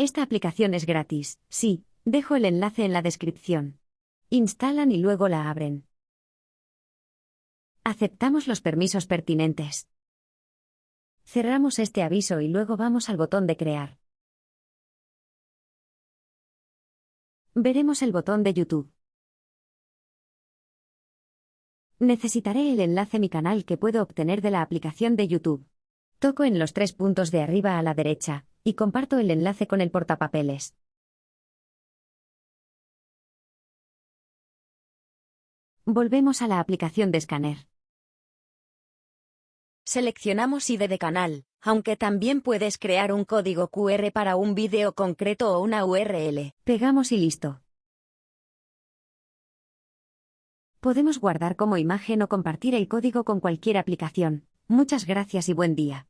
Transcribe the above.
Esta aplicación es gratis, sí, dejo el enlace en la descripción. Instalan y luego la abren. Aceptamos los permisos pertinentes. Cerramos este aviso y luego vamos al botón de crear. Veremos el botón de YouTube. Necesitaré el enlace a mi canal que puedo obtener de la aplicación de YouTube. Toco en los tres puntos de arriba a la derecha, y comparto el enlace con el portapapeles. Volvemos a la aplicación de escáner. Seleccionamos ID de canal, aunque también puedes crear un código QR para un vídeo concreto o una URL. Pegamos y listo. Podemos guardar como imagen o compartir el código con cualquier aplicación. Muchas gracias y buen día.